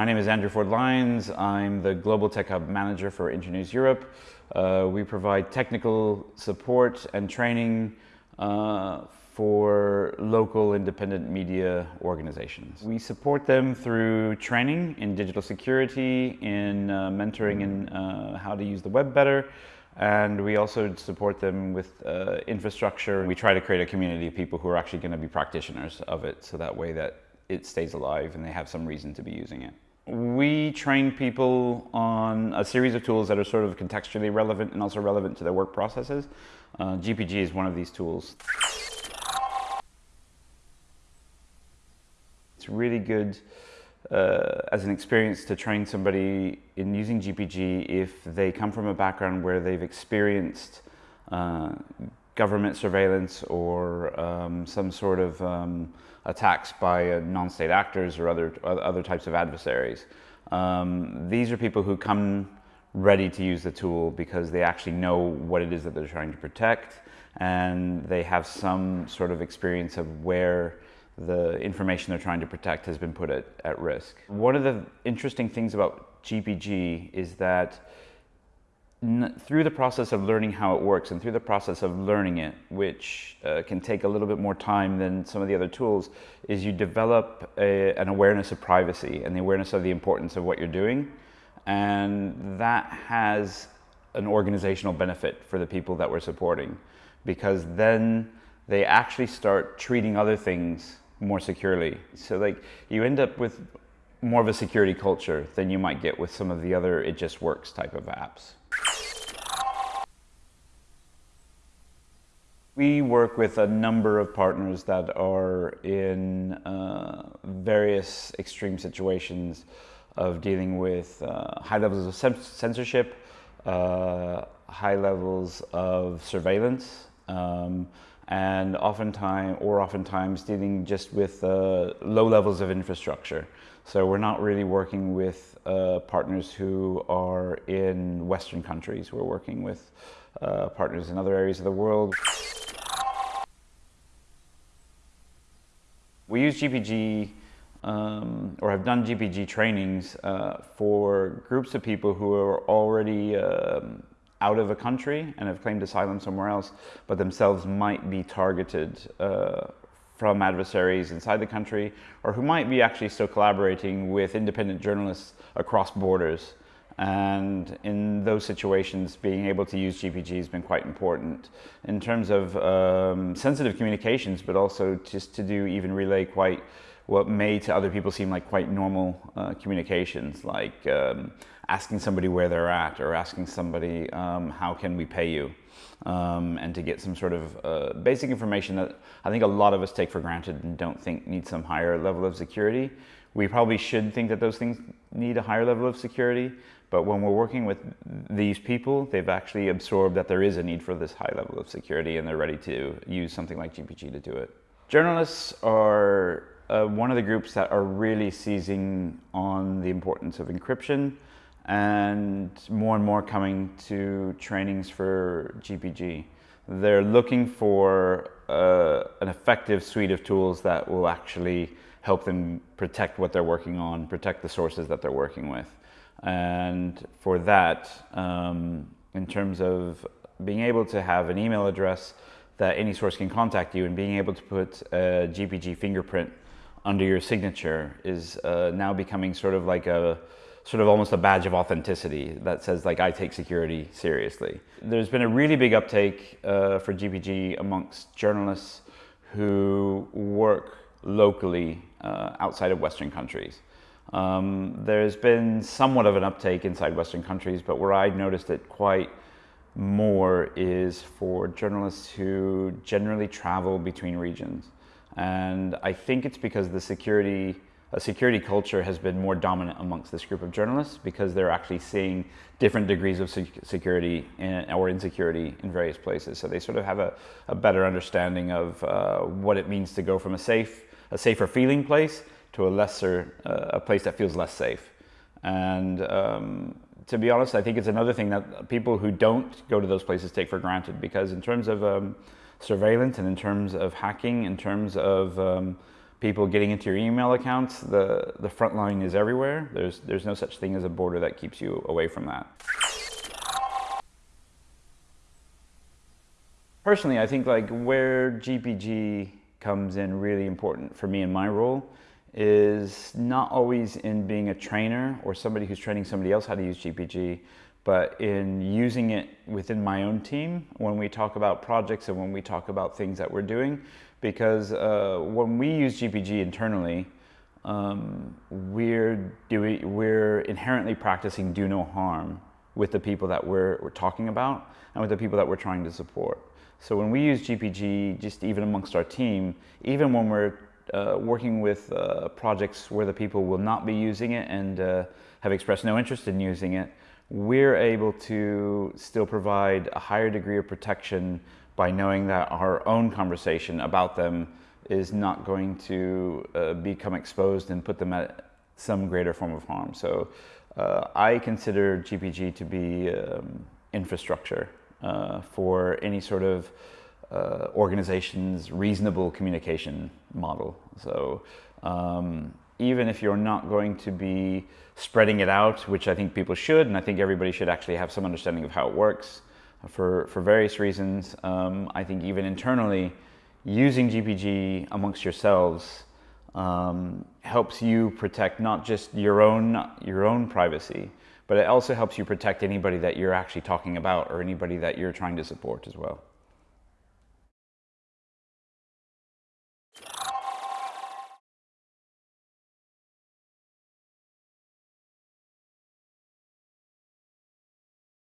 My name is Andrew Ford Lyons. I'm the Global Tech Hub Manager for Internews Europe. Uh, we provide technical support and training uh, for local independent media organizations. We support them through training in digital security, in uh, mentoring in uh, how to use the web better, and we also support them with uh, infrastructure. We try to create a community of people who are actually going to be practitioners of it, so that way that it stays alive and they have some reason to be using it. We train people on a series of tools that are sort of contextually relevant and also relevant to their work processes. Uh, GPG is one of these tools. It's really good uh, as an experience to train somebody in using GPG if they come from a background where they've experienced uh, government surveillance or um, some sort of um, attacks by uh, non-state actors or other, other types of adversaries. Um, these are people who come ready to use the tool because they actually know what it is that they're trying to protect and they have some sort of experience of where the information they're trying to protect has been put at, at risk. One of the interesting things about GPG is that through the process of learning how it works and through the process of learning it, which uh, can take a little bit more time than some of the other tools, is you develop a, an awareness of privacy and the awareness of the importance of what you're doing. And that has an organizational benefit for the people that we're supporting because then they actually start treating other things more securely. So like you end up with more of a security culture than you might get with some of the other it just works type of apps. We work with a number of partners that are in uh, various extreme situations of dealing with uh, high levels of censorship, uh, high levels of surveillance, um, and oftentimes, or oftentimes dealing just with uh, low levels of infrastructure. So we're not really working with uh, partners who are in Western countries. We're working with uh, partners in other areas of the world. We use GPG um, or have done GPG trainings uh, for groups of people who are already um, out of a country and have claimed asylum somewhere else, but themselves might be targeted uh, from adversaries inside the country, or who might be actually still collaborating with independent journalists across borders. And in those situations, being able to use GPG has been quite important in terms of um, sensitive communications, but also just to do even relay quite what may to other people seem like quite normal uh, communications, like um, asking somebody where they're at or asking somebody um, how can we pay you, um, and to get some sort of uh, basic information that I think a lot of us take for granted and don't think need some higher level of security. We probably should think that those things need a higher level of security, but when we're working with these people, they've actually absorbed that there is a need for this high level of security and they're ready to use something like GPG to do it. Journalists are uh, one of the groups that are really seizing on the importance of encryption and more and more coming to trainings for GPG. They're looking for uh, an effective suite of tools that will actually help them protect what they're working on, protect the sources that they're working with. And for that, um, in terms of being able to have an email address that any source can contact you and being able to put a GPG fingerprint under your signature is uh, now becoming sort of like a sort of almost a badge of authenticity that says like I take security seriously. There's been a really big uptake uh, for GPG amongst journalists who work locally uh, outside of Western countries. Um, there's been somewhat of an uptake inside Western countries, but where I noticed it quite more is for journalists who generally travel between regions. And I think it's because the security, a security culture has been more dominant amongst this group of journalists because they're actually seeing different degrees of security in, or insecurity in various places. So they sort of have a, a better understanding of uh, what it means to go from a safe, a safer feeling place to a lesser, uh, a place that feels less safe. And um, to be honest, I think it's another thing that people who don't go to those places take for granted because in terms of um, surveillance and in terms of hacking, in terms of um, people getting into your email accounts, the, the front line is everywhere. There's, there's no such thing as a border that keeps you away from that. Personally, I think like where GPG comes in really important for me in my role is not always in being a trainer or somebody who's training somebody else how to use GPG, but in using it within my own team when we talk about projects and when we talk about things that we're doing. Because uh, when we use GPG internally, um, we're doing we're inherently practicing do no harm with the people that we're, we're talking about and with the people that we're trying to support. So when we use GPG, just even amongst our team, even when we're uh, working with uh, projects where the people will not be using it and uh, have expressed no interest in using it, we're able to still provide a higher degree of protection by knowing that our own conversation about them is not going to uh, become exposed and put them at some greater form of harm. So uh, I consider GPG to be um, infrastructure uh, for any sort of uh, organization's reasonable communication model. So um, even if you're not going to be spreading it out, which I think people should, and I think everybody should actually have some understanding of how it works for, for various reasons. Um, I think even internally, using GPG amongst yourselves um, helps you protect not just your own, your own privacy, but it also helps you protect anybody that you're actually talking about or anybody that you're trying to support as well.